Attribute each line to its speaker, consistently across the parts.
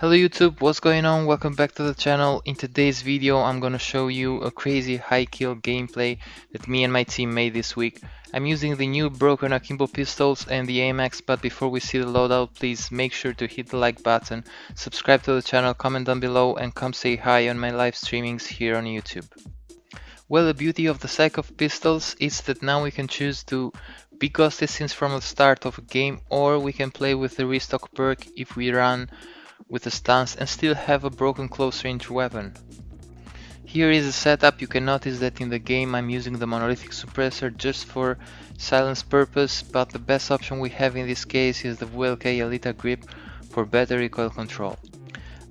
Speaker 1: Hello YouTube, what's going on? Welcome back to the channel. In today's video I'm gonna show you a crazy high kill gameplay that me and my team made this week. I'm using the new Broken Akimbo pistols and the AMX but before we see the loadout please make sure to hit the like button, subscribe to the channel, comment down below and come say hi on my live streamings here on YouTube. Well the beauty of the Psych of pistols is that now we can choose to be ghosted since from the start of a game or we can play with the restock perk if we run with a stance and still have a broken close range weapon. Here is the setup, you can notice that in the game I'm using the monolithic suppressor just for silence purpose, but the best option we have in this case is the VLK Elita grip for better recoil control.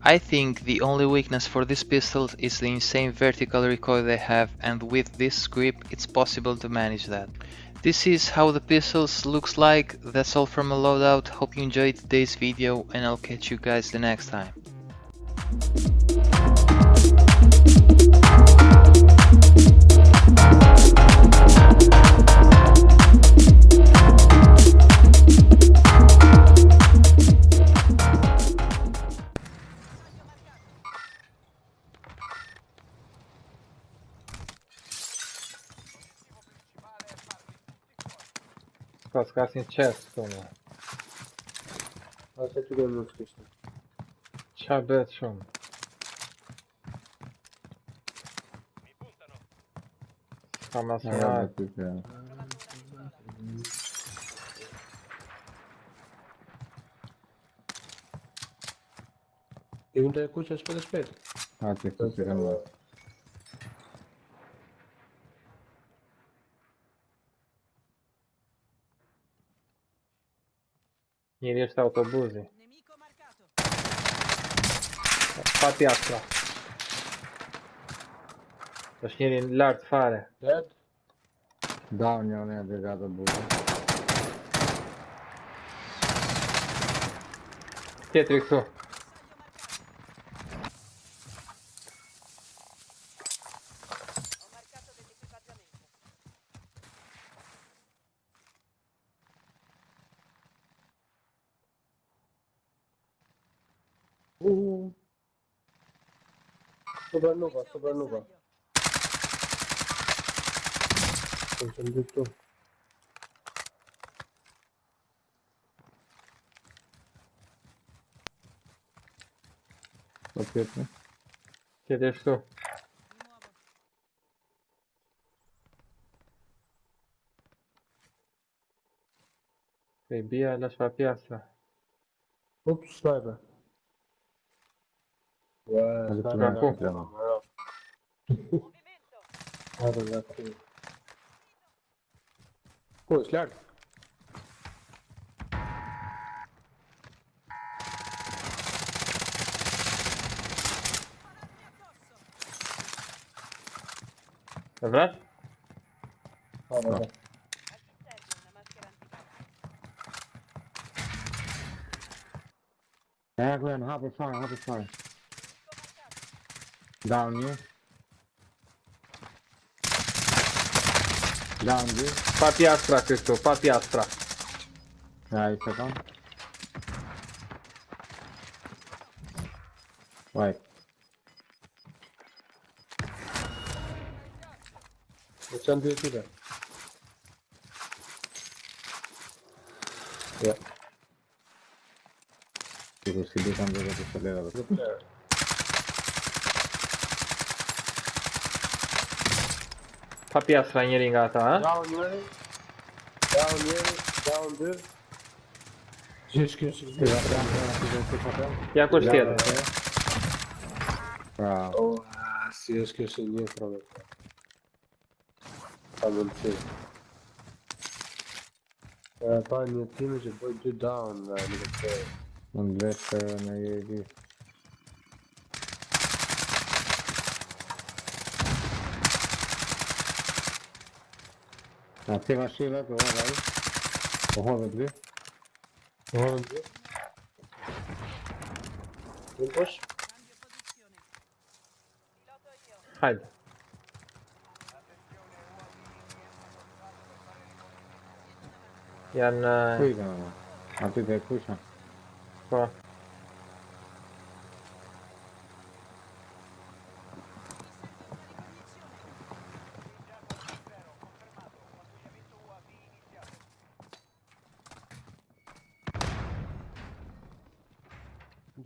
Speaker 1: I think the only weakness for this pistol is the insane vertical recoil they have and with this grip it's possible to manage that. This is how the pistols looks like, that's all from a loadout, hope you enjoyed today's video and I'll catch you guys the next time.
Speaker 2: Podskasnie ciasto, no.
Speaker 3: A co tu mam skuteczne?
Speaker 2: Ciabeczą. Sama sama.
Speaker 3: E um tem a cucha para espelho.
Speaker 4: Ah, tem que fazer lá.
Speaker 2: Nie wiesz te
Speaker 5: autobusy. Pat
Speaker 2: jasno. Coś nie wiem, lard fare.
Speaker 3: Dead?
Speaker 5: Down, nie, nie,
Speaker 3: nie, buzy. Pietryk tu. Supernova, Supernova.
Speaker 4: Concentrito. Опять,
Speaker 2: да? Нет,
Speaker 5: я что?
Speaker 2: Pe bia la sua piața.
Speaker 3: Ups, sniper. Ouais, c'est
Speaker 4: un con.
Speaker 5: Voilà.
Speaker 3: ah, ben là, Oh, slag!
Speaker 2: Dobra?
Speaker 5: O, dobra.
Speaker 4: Ja, Have hubble fire, have
Speaker 5: hubble fire.
Speaker 4: Down you. Down you.
Speaker 2: Fatti astra questo, fatti astra.
Speaker 4: Dai, secondo. Vai.
Speaker 3: Facciamo due tiri. Yeah.
Speaker 4: Così due cambiare per
Speaker 2: salire astra in ringata, eh?
Speaker 3: Down ieri. Down ieri. Down due. Keşke
Speaker 4: Sì, va bene,
Speaker 2: Jako stiede.
Speaker 4: Bravo.
Speaker 3: Sì, se dietro. perché- Ah, non c'è. Eh, poi il mio team c'è poi giù down, dai, perché...
Speaker 4: Un dret na UAV.
Speaker 3: Aktif aşıyla dolar abi.
Speaker 5: Oha öldü. Dolar öldü.
Speaker 2: Dur boş. Haydi.
Speaker 4: Yan... Cuida, a
Speaker 3: ti te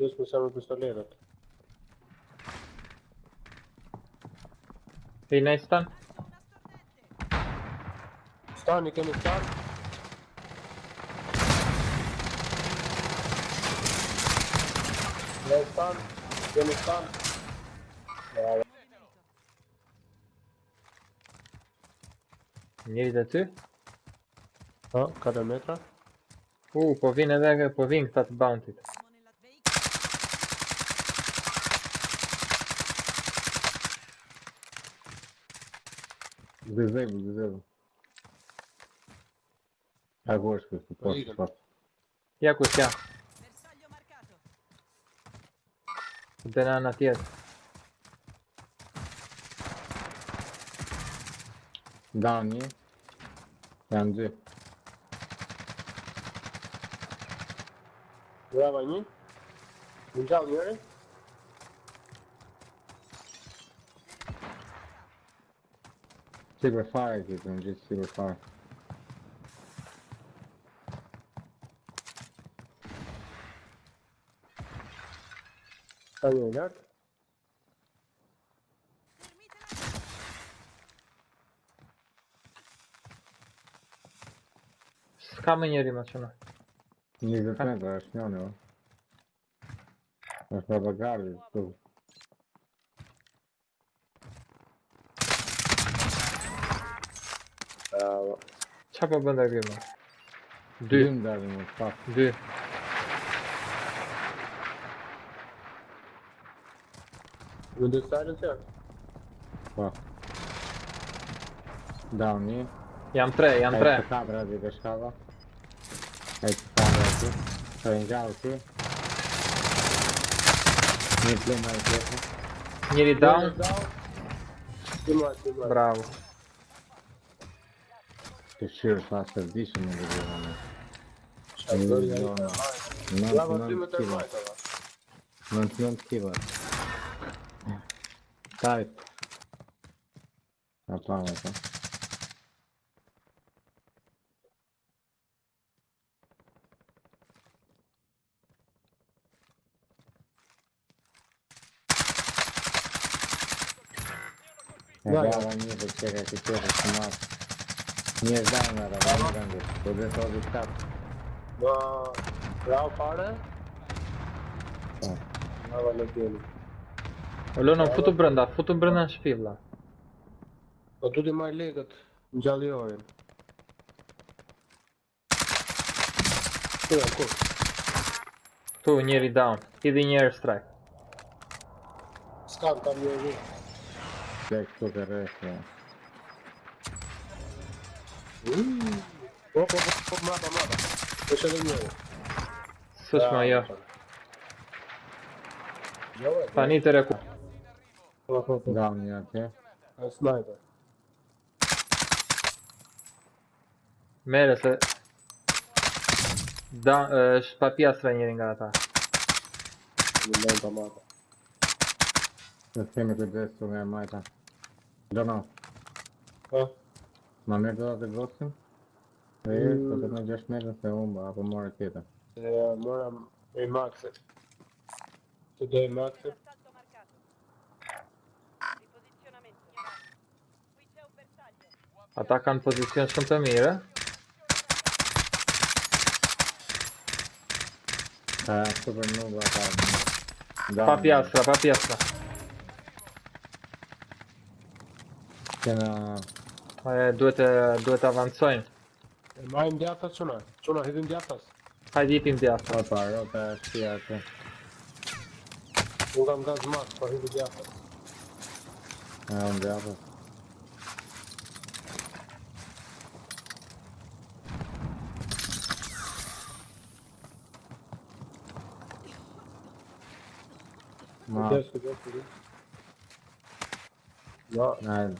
Speaker 3: Du som samlar
Speaker 2: vi Vid nästan.
Speaker 3: Stan, you can start. Nästan. Can you
Speaker 2: start? Nerede ty?
Speaker 3: Ja, kada metra?
Speaker 2: Oh, U, po vine, po vin, tat bountit.
Speaker 4: Δεν είναι disabled. Δεν είναι.
Speaker 3: Από
Speaker 4: ό,τι
Speaker 2: φορά. Δεν είναι.
Speaker 5: Δεν είναι.
Speaker 2: Δεν είναι. Δεν είναι.
Speaker 4: Silver fire, dude. I'm
Speaker 3: just silver fire. Алло, Ляр?
Speaker 4: С камень или машина? Не знаю, да, шмён его. Нужно багажи, чтобы...
Speaker 3: Ka një i lartë.
Speaker 2: S'ka më njeri më qëna.
Speaker 4: 20 metra është njënë, o. është në bagardi, këtu.
Speaker 3: Bravo.
Speaker 2: Qa po bënda kjo më? Dy,
Speaker 4: Dy më dalin më pak.
Speaker 2: dy.
Speaker 3: Në dy sajnë të janë.
Speaker 4: Po. Down Ще
Speaker 2: ж наша здійсно не
Speaker 4: вибігана. Мільйона. Лава, ти мене тримайтала. Нон-нон кіла. Тайп. На пам'ятку. Да, я не потеряю, ты тоже снимаешь. Një zajnë atë, ka në kanë gjithë. Po dhe sot i kapë.
Speaker 2: Bë, rau
Speaker 3: pare? Po. Në valë
Speaker 2: tjeli.
Speaker 4: Olo, në futu brënda, futu brënda në shpilla. Po tu ti marrë legët, në
Speaker 3: gjallë i orin.
Speaker 4: Kërë,
Speaker 3: kur?
Speaker 4: Tu,
Speaker 3: njeri down, hidhi
Speaker 4: njeri strike. Skam, kam njeri.
Speaker 3: Lek, tu të
Speaker 4: reshë,
Speaker 3: ja. Ava.
Speaker 4: 99 kilo. Tight. A pa me ta. E
Speaker 3: Ja, ja.
Speaker 4: dava një për qeka që qeka që marë. Një zajnë ara, ba në rëndë. Po dhe të odhë katë.
Speaker 3: Ma, bravo pare.
Speaker 4: Po.
Speaker 3: Bravo në tjeni.
Speaker 2: O Lona, futu brenda, futu brenda në shtëpi, vlla.
Speaker 3: Po tu ti maj legët në gjalliorin. Ku janë, ku?
Speaker 2: Këtu, njeri down. Hidhi një airstrike.
Speaker 3: S'kam kam një një.
Speaker 4: Tek këtu të
Speaker 2: Duete, duete
Speaker 3: avansojmë. E majmë djata qëna, qëna hidhim djatas.
Speaker 2: Hajde hipim djatas.
Speaker 4: Pa, pa, rope, shtia të.
Speaker 3: Unë kam gaz mas, pa hidhi djatas.
Speaker 4: E, unë djatas. Ma.
Speaker 3: Kujdes, kujdes, kujdes.
Speaker 4: Ja. Nein.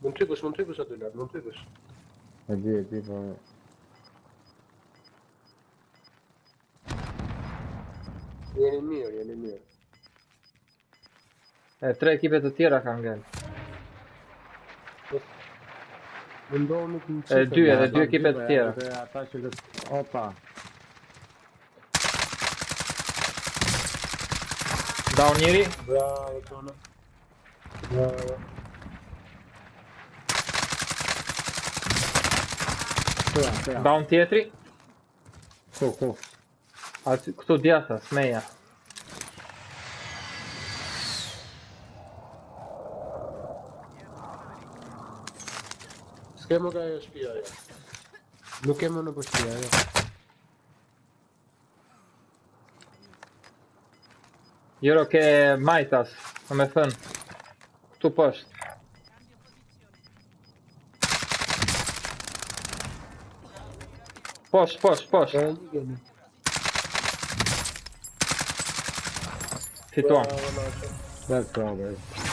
Speaker 3: Mund të kush, mund të kush aty lart, mund të kush.
Speaker 4: E di, e di, po...
Speaker 3: Jeni mirë, jeni mirë.
Speaker 2: E, tre ekipet të tjera kanë ngel.
Speaker 3: Mundohuni të
Speaker 2: E, dy edhe dy ekipet të tjera.
Speaker 4: Ata që. Opa.
Speaker 2: Down njëri,
Speaker 3: Bravo, tona. Bravo.
Speaker 4: Këtu janë, këtu janë.
Speaker 2: down tjetri.
Speaker 4: Ku, ku.
Speaker 2: Aty, këtu djatha, smeja.
Speaker 3: S'ke më ka ajo shtëpia ajo. Nuk kemë në shtëpia ajo.
Speaker 2: Jero ke majtas, më me thënë. Këtu poshtë.
Speaker 3: Ligemi.
Speaker 2: Fituam.
Speaker 3: Bravo, Nacho.
Speaker 4: Let's go, baby.